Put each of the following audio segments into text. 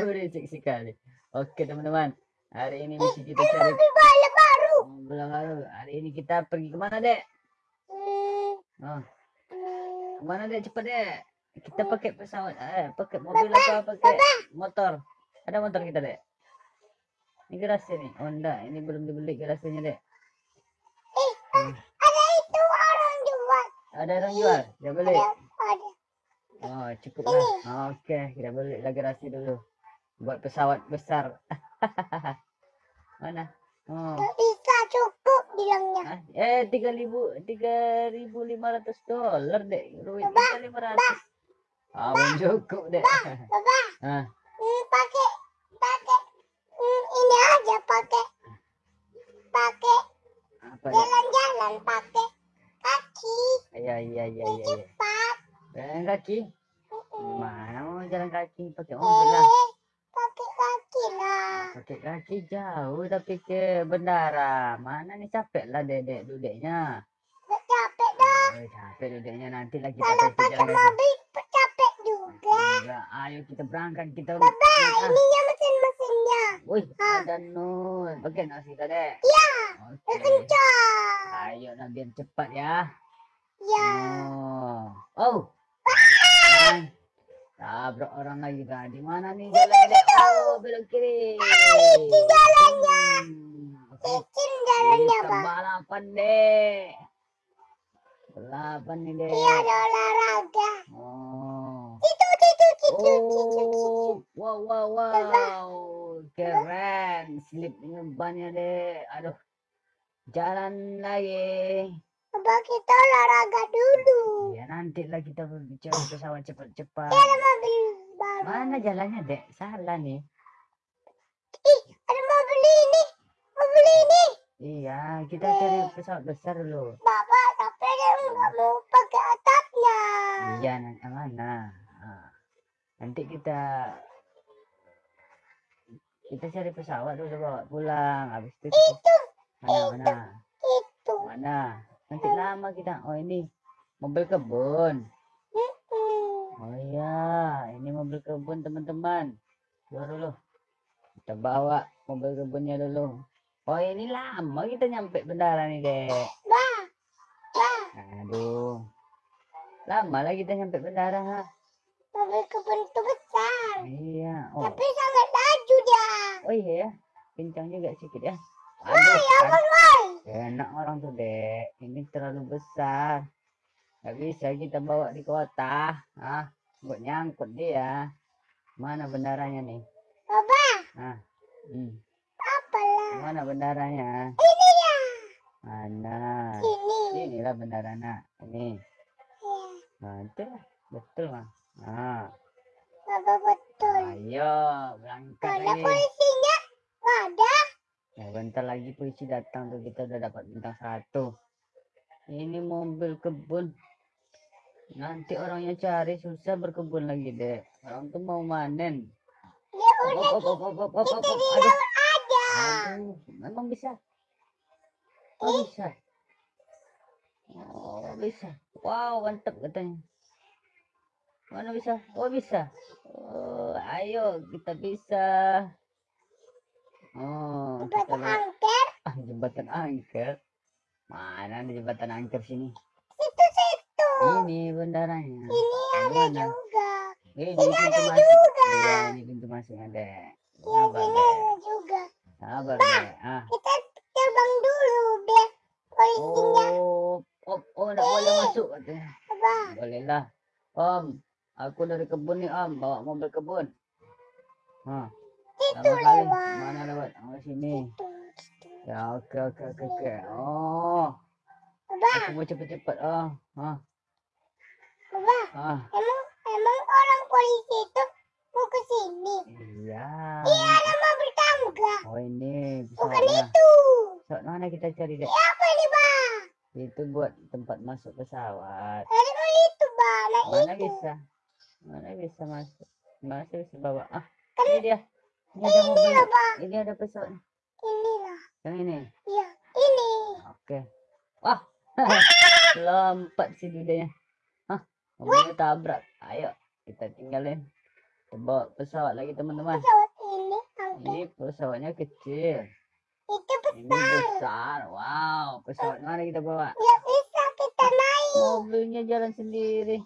berisik sekali. Oke teman-teman, hari ini misi kita cari mobil balap baru. mobil baru. Hari ini kita pergi ke mana dek? Hmm, Oh, hmm. ke mana dek? Cepat dek. Kita pakai pesawat, eh, pakai mobil apa? Pakai motor. Ada motor kita dek. Ini garasi nih. Oh enggak, ini belum dibeli garasinya dek. Eh, ah, ada itu orang jual. Ada orang jual? Dia beli. Ada, ada. Oh, cukup lah. Oke, kita beli lagi garasi dulu. Buat pesawat besar. Mana? Oh. Tak bisa cukup bilangnya. Ah, eh tiga ribu tiga ribu lima ratus dolar dek. Duit kita lima ratus. Ah belum cukup dek. Baba, ah. Hmm, pakai pakai hmm, ini aja pakai pakai jalan-jalan pakai kaki. Iya iya iya iya iya. cepat. jalan kaki? Mau jalan kaki pakai mobil lah. Eh, kaki lah. pakai kaki jauh tapi ke bandara mana nih capek lah dedek dudeknya Nggak capek dah. oh, capek dudeknya nanti lagi Kalau pakai mobil capek juga. Enggak, ayo kita berangkat kita Baba, Ah, ininya mesin-mesinnya. Wih, ada nun. Pakai nasi tadi. Ya, Oke. kencang. Ayo nah biar cepat ya. Ya, Oh. Oh. Nah, Tabrak orang lagi kan. Di mana nih jalannya? Oh, belok kiri. itu jalannya. Hmm, jalannya, Bang. balapan deh. Balapan nih deh. Iya, ada olahraga. Oh. Itu, itu, itu, itu, itu. Oh, wow, wow, wow. Keren. Slip bannya deh. Aduh. Jalan lagi. Coba kita olahraga dulu. Ya nanti lah kita berbicara pesawat cepat-cepat. Ada mobil baru. Mana jalannya, Dek? Salah nih. Ih, ada mobil ini. Mobil ini. Iya, kita cari pesawat besar dulu. Bapak, tapi dia nggak mau pakai atapnya. Iya, nanti mana? Nanti kita kita cari pesawat dulu bawa pulang. Habis itu Itu, mana mana itu. mana? Nanti lama kita. Oh ini mobil kebun. Oh iya, ini mobil kebun teman-teman. Dulu dulu. Kita bawa mobil kebunnya dulu. Oh ini lama kita nyampe bandara nih dek. Aduh. Lama lah kita nyampe bandara ha. mobil kebun itu besar. Iya. Oh, Tapi sangat laju dia. oh iya ya. Kencang juga sedikit ya. Wah, Aduh, ya enak orang tuh dek. Ini terlalu besar. Gak bisa kita bawa di kota. Ah, buat nyangkut dia. Mana bendaranya nih? Bapak, Ah, hmm. apalah. Mana bendaranya? Ini ya. Mana? Ini. Inilah bendaranya. Ini. Ya, Nah, itu lah. Betul mah. Nah, Bapak betul. ayo berangkat lagi. polisinya? Nggak ada. Ya, bentar lagi polisi datang tuh kita udah dapat bintang satu. Ini mobil kebun. Nanti orangnya cari susah berkebun lagi deh. Orang tuh mau manen. Udah Aduh, aduh, memang bisa. Oh bisa. Oh bisa. Wow mantap katanya. Mana bisa? Oh bisa. Oh ayo kita bisa. Jembatan angker. Ah, jembatan angker. Mana ada jembatan angker sini? Situ-situ. Ini bendaranya. Ini ada Mana? juga. Ini, Ini ada masuk. juga. Iya, ini pintu masuknya deh. Ya, Sabar deh. ada juga. Sabar deh. Ah. Kita terbang dulu biar polisinya. Oh, oh, oh, nggak boleh masuk katanya. Apa? Boleh lah. Om, aku dari kebun nih Om, bawa mobil kebun. Hah, Itu lewat. Mana lewat? Oh, sini. Itu, itu. Ya, oke, oke, oke, oke. Oh, Apa? aku mau cepet-cepet. Oh, ah, Apa? ah. Emang emang orang polisi itu mau ke sini? Iya. Iya, ada mobil tangga. Oh, ini Bukan itu. Pesawat mana kita cari deh? Ya, apa ini, Bang? Itu buat tempat masuk pesawat. Ada itu, Bang. Nah, Mana itu. bisa? Mana bisa masuk? Masih bisa bawa. Ah, Kan ini dia. Ini ada ini mobil. Ini ada pesawat. Inilah. Yang ini. Iya, ini. Oke. Wah. Lompat si dudanya. Hah? Mobilnya tabrak. Ayo, kita tinggalin. Kita bawa pesawat lagi teman-teman. Pesawat ini. Ini pesawatnya kecil. Itu Ini besar. besar. Wow, pesawat mana kita bawa? Nggak bisa kita naik. Mobilnya jalan sendiri.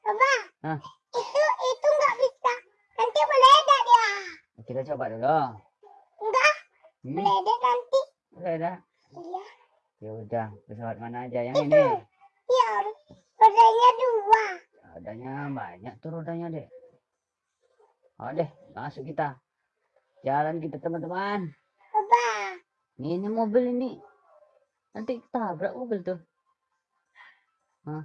Coba. Hah? Itu itu nggak bisa. Nanti meledak dia. Kita coba dulu. Enggak, Hmm, meledak nanti. dah. Iya. Ya udah, pesawat mana aja yang ini? Iya. Rodanya dua. Rodanya banyak tuh rodanya deh. Oh deh, masuk kita. Jalan kita teman-teman. Coba. Ini mobil ini. Nanti tabrak mobil tuh. Hah?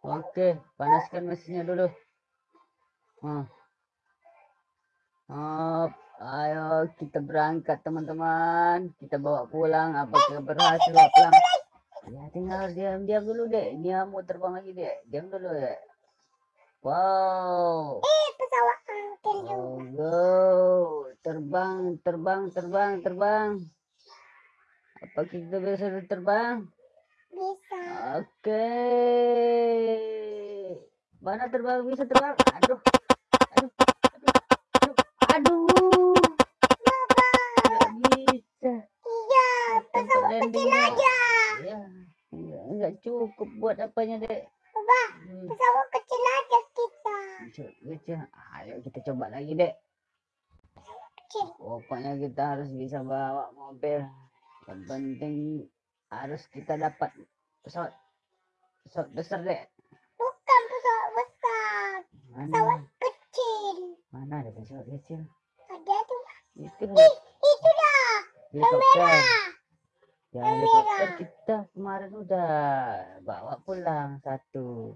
Oke, panaskan mesinnya dulu. Hah. Hop, ayo kita berangkat teman-teman. Kita bawa pulang. Apakah berhasil bawa pulang? Ya tinggal diam-diam dulu deh. Dia mau terbang lagi deh. Diam dulu deh. Wow. Eh, pesawat angkut juga. Oh, go. Terbang, terbang, terbang, terbang. Apa kita bisa terbang? Bisa. Oke. Mana terbang? Bisa terbang? Aduh. Cukup buat apanya dek. Coba. Hmm. Pesawat kecil aja kita. Coba, Ayo kita coba lagi dek. Kecil. Pokoknya kita harus bisa bawa mobil. Yang penting harus kita dapat pesawat pesawat besar dek. Bukan pesawat besar. Pesawat Mana? kecil. Mana ada pesawat kecil? Ada tuh. Itu Ih, itu dah. helikopter. Ya Yang helikopter merah. kita kemarin udah bawa pulang satu.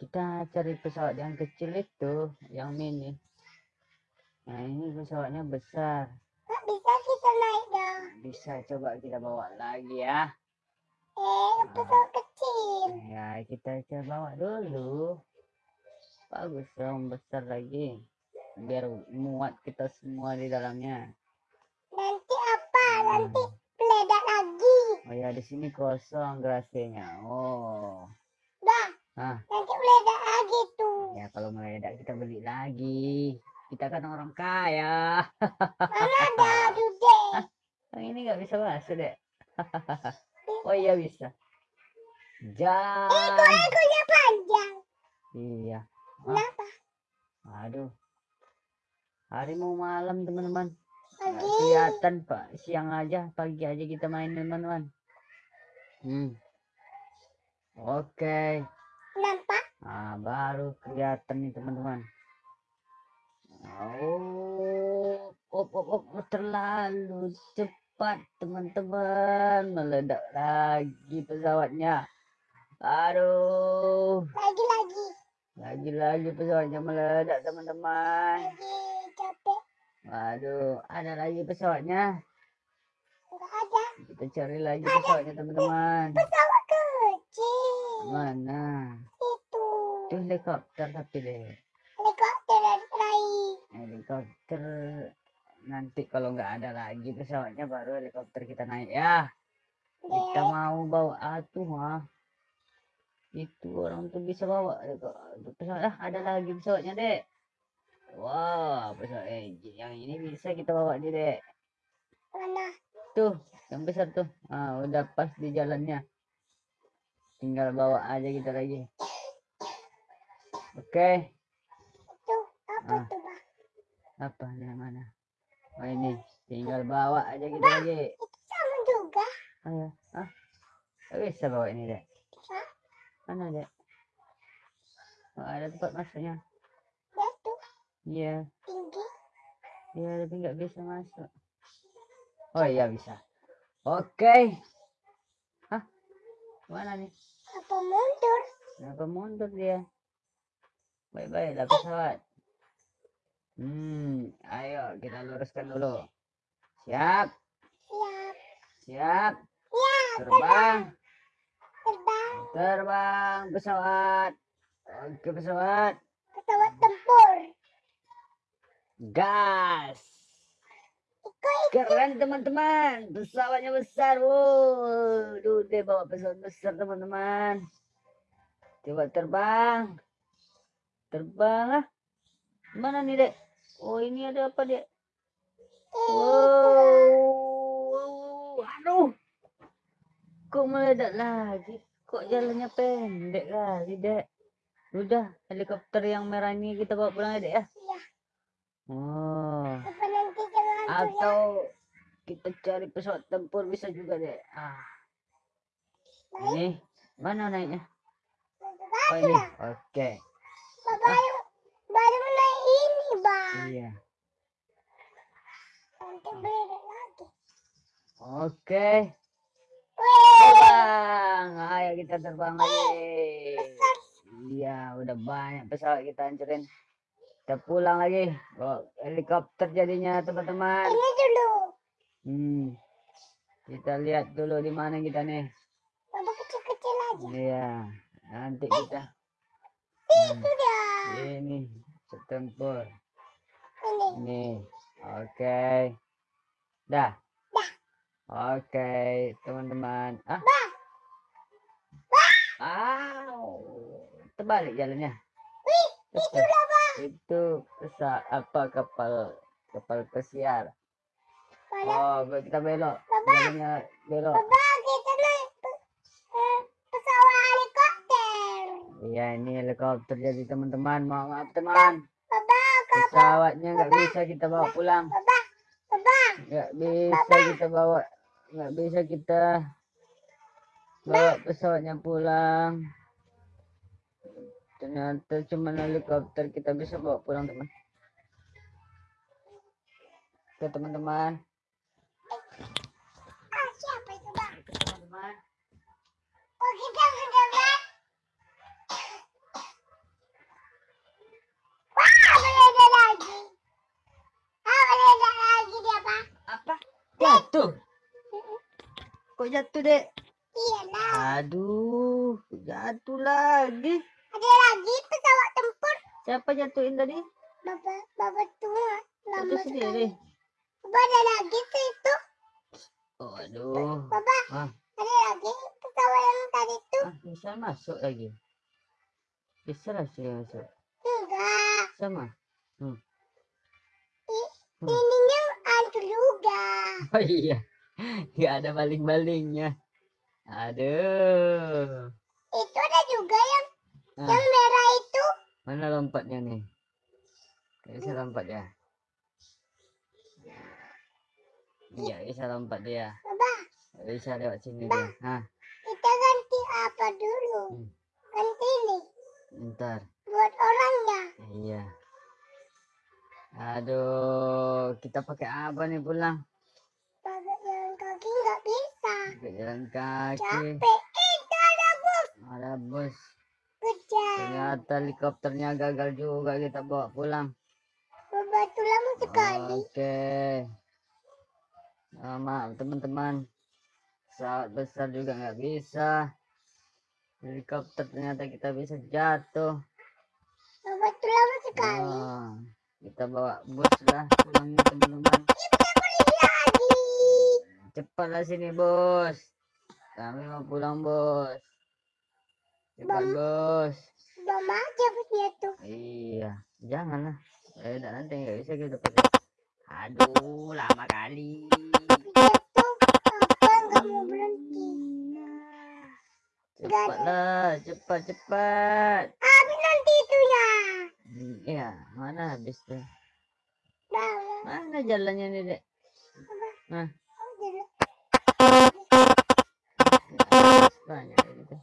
Kita cari pesawat yang kecil itu, yang mini. Nah ini pesawatnya besar. Nggak bisa kita naik dah. Bisa coba kita bawa lagi ya. Eh, pesawat kecil. Ya, kita coba bawa dulu. Bagus dong, besar lagi. Biar muat kita semua di dalamnya. Nanti apa? Nanti meledak lagi. Oh ya, di sini kosong gerasinya. Oh. Dah. Ah. Nanti meledak lagi tuh. Ya, kalau meledak kita beli lagi. Kita kan orang kaya. Mana ada dude? Yang ini nggak bisa masuk, dek. oh iya bisa. Jam. Ekornya panjang. Iya. Kenapa? Aduh. Hari mau malam, teman-teman. Pagi. kelihatan pak siang aja pagi aja kita main teman-teman hmm. oke Nampak? nah baru kelihatan nih teman-teman oh op, op, op, terlalu cepat teman-teman meledak lagi pesawatnya aduh Lagi-lagi. lagi-lagi pesawatnya meledak teman-teman Lagi capek. Waduh, ada lagi pesawatnya. Enggak ada. Kita cari lagi pesawatnya teman-teman. Pesawat kecil. Mana? Itu. Itu helikopter tapi deh. Helikopter lain. Helikopter nanti kalau nggak ada lagi pesawatnya baru helikopter kita naik ya. Kita Dek. mau bawa atuh mah. Itu orang tuh bisa bawa pesawat. Ah, ada lagi pesawatnya dek. Wow, pesawat eh, yang ini bisa kita bawa nih dek. Mana? Tuh, yang besar tuh. Ah, udah pas di jalannya. Tinggal bawa aja kita lagi. Oke. Itu. Apa Ah. tuh, Bang? Apa yang mana? Oh ini, tinggal bawa aja kita lagi. Itu sama juga. Oh ya, ah, bisa bawa ini dek. Bisa. Mana dek? Oh, ada tempat masuknya. Ya tuh. Iya, Tinggi. iya tapi nggak bisa masuk. Oh iya bisa. Oke. Hah? Mana nih? Apa mundur? Kenapa mundur dia? Baik-baik lah pesawat. Hmm, ayo kita luruskan dulu. Siap, Siap. siap. Ya, Terbang, terbang. terbang pesawat. Oke pesawat. Pesawat tempur. Gas. Keren teman-teman. Pesawatnya besar. Wow. Duh, dia bawa pesawat besar teman-teman. Coba terbang. terbang ah. Mana nih, Dek? Oh, ini ada apa, Dek? Wow. Aduh. Kok meledak lagi? Kok jalannya pendek kali, Dek? Udah, helikopter yang merah ini kita bawa pulang ya, Dek ya? Iya. Oh. Atau kita cari pesawat tempur bisa juga, Dek. Ah. Ini mana naiknya? Oh, ini. Oke. Baru, baru naik ini, Bang. Iya. Oke. Terbang. Ayo kita terbang lagi. Iya, udah banyak pesawat kita hancurin. Kita pulang lagi. Bawa helikopter jadinya, teman-teman. ini dulu. Hmm. Kita lihat dulu di mana kita nih. Kecil-kecil aja. Iya. Nanti kita. Hmm. Dia. Ini setempur. Ini. Ini. Oke. Dah. Dah. Oke, teman-teman. Ah. Bah. Au. Terbalik jalannya. Wih, itu lah. Itu pesa apa kapal kapal pesiar. Oh, kita belok. Jalannya belok. Kita naik eh, pesawat helikopter. Iya, ini helikopter jadi teman-teman. Maaf, maaf teman. Pesawatnya nggak bisa kita bawa pulang. Nggak bisa kita bawa nggak bisa kita bawa pesawatnya pulang ternyata cuma helikopter kita bisa bawa pulang teman oke teman-teman Ah, siapa itu, Bang? teman-teman Oh, kita sudah, Bang. Wah, beda lagi. Ah, beda lagi dia, Pak. apa jatuh kok jatuh dek Iya, lah. aduh jatuh lagi Ada lagi pesawat tempur. siapa jatuhin tadi Bapak, Bapak tua. Lama jatuh sekali. sendiri Bapak ada lagi tuh itu. oh aduh Bapak, ah, ada lagi pesawat yang tadi tuh. ah bisa masuk lagi bisa lah sih masuk Enggak. sama I- Hmm. Ininya hantu juga. Oh iya, nggak ada baling-balingnya. Aduh, Itu ada juga yang Ah. yang merah itu. mana lompatnya nih? Nggak bisa lompat ya? Iya, bisa lompat dia. Nggak bisa lewat sini dia. Hah, kita ganti apa dulu? Hmm. Ganti ini ntar. buat orangnya. Iya. Aduh, kita pakai apa nih pulang? Pakai jalan kaki nggak bisa. Pakai jalan kaki. Capek. Itu ada bus. Ada bus. Ternyata helikopternya gagal juga kita bawa pulang. Itu lama sekali. Oke. Ah, maaf teman-teman. Pesawat besar juga nggak bisa. Helikopter ternyata kita bisa jatuh. Itu lama sekali. Ah, kita bawa bus lah pulangnya teman-teman. Cepatlah sini bos. Kami mau pulang bos. Cepat Bang. bos. Mama aja busnya tuh. Iya, janganlah. Eh, dah nanti nggak bisa kita pakai. Aduh, lama kali. Cepatlah, cepat cepat. Habis nanti itunya. Hmm, Iya, mana habis tuh? Mana jalannya nih, Dek? Nah, oh, banyak gitu.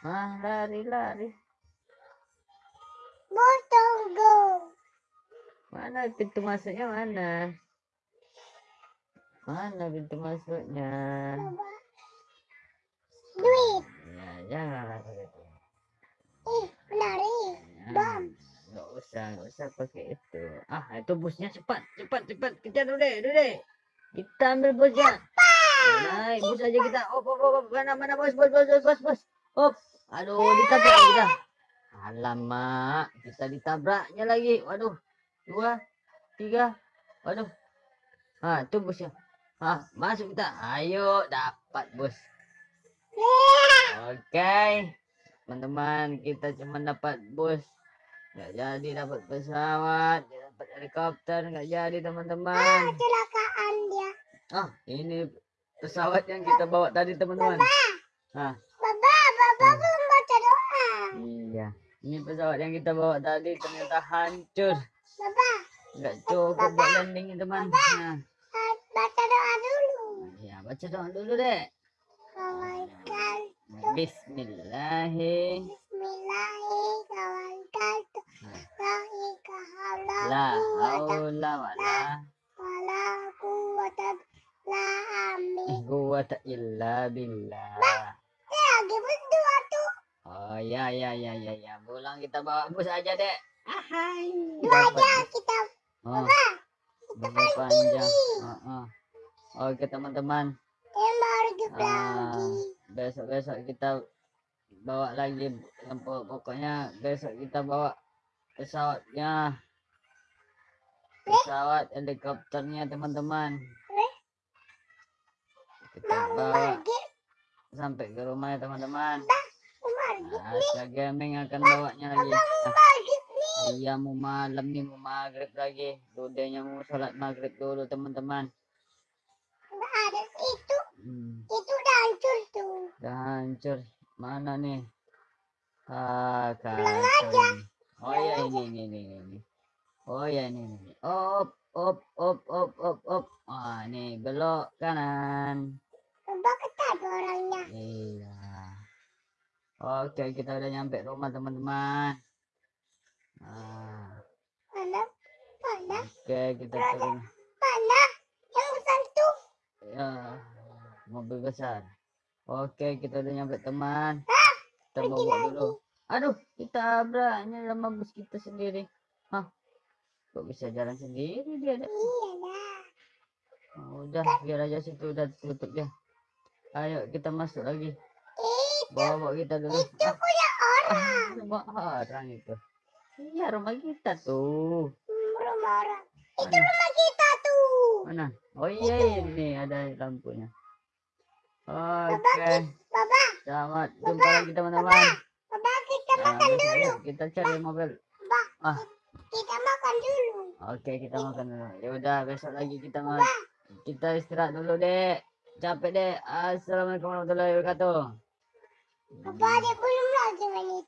Ah, lari lari. tunggu. Mana pintu masuknya mana? Mana pintu masuknya? Duit. Ya, janganlah begitu. Ih, lari. Ya, Bam. Nggak usah, nggak usah pakai itu. Ah, itu busnya cepat, cepat, cepat. Kejar dulu deh, dulu deh. Kita ambil busnya. Naik bus aja kita. Oh, oh, oh, oh, mana, mana bos, bos, bos, bos, bos, bos. Hop. Aduh, ditabrak kita. Alamak, kita ditabraknya lagi. Waduh, dua, tiga. Waduh. Ah, itu busnya. Ah, masuk kita. Ayo, dapat bus. Oke. Teman-teman, kita cuma dapat bus nggak jadi dapat pesawat dapat helikopter nggak jadi Ah, teman-teman kecelakaan dia. ah ini pesawat yang kita bawa tadi teman-teman ah iya. Ini pesawat yang kita bawa tadi ternyata hancur. Baba, nggak cukup buat landing teman. Nah. Ah, baca doa dulu. ya baca doa dulu deh Kawankan, Bismillahirrahmanirrahim Bismillahirrahmanirrahim. La haula wala wala quwwata la amin. quwwata illa billah. Oh ya ya ya ya ya. Pulang kita bawa bus aja, Dek. Ahai. Dua Dapat aja kita. Oh, bus panjang. Oh, oh. Oke, teman-teman. juga Ah, lagi. besok-besok kita bawa lagi yang pokok- pokoknya besok kita bawa pesawatnya pesawat helikopternya teman-teman Eh? kita Mau bawa sampai ke rumah ya teman-teman Asya Gaming akan bawanya lagi iya mau malam nih mau maghrib lagi Dudenya mau sholat maghrib dulu teman-teman ada itu, hmm. itu udah hancur tuh. Udah hancur. Mana nih? Ah, kacau. Oh ya ini ini ini ini. Oh ya ini ini. Op op op op op op. Ah, nih belok kanan. Coba ketemu orangnya. Iya. Oke, kita udah nyampe rumah teman-teman. Mana? Mana? oke kita turun. Mana? Yang besar tuh. Ya, mobil besar. Oke, kita udah nyampe teman. Ah, Kita bawa lagi. dulu. Aduh, ditabraknya sama bus kita sendiri. Hah? Kok bisa jalan sendiri dia? Dek? Iya dah. Oh, udah, biar aja situ udah tutup ya. Ayo kita masuk lagi. Itu, Bawa kita dulu. itu punya orang. Ah, rumah orang itu. Iya, rumah kita tuh. Hmm, Rumah orang. Itu Mana? rumah kita tuh. Mana? Oh iya, ini ada lampunya. Oke, Baba, selamat jumpa lagi teman-teman. Baba kita Nah, makan dulu. kita cari mobil. Baba, Ah. kita makan dulu. Oke, kita makan dulu. Ya udah, besok lagi kita mau kita istirahat dulu, Dek. Capek, Dek. Assalamualaikum warahmatullahi wabarakatuh. Baba, dia belum lagi menit.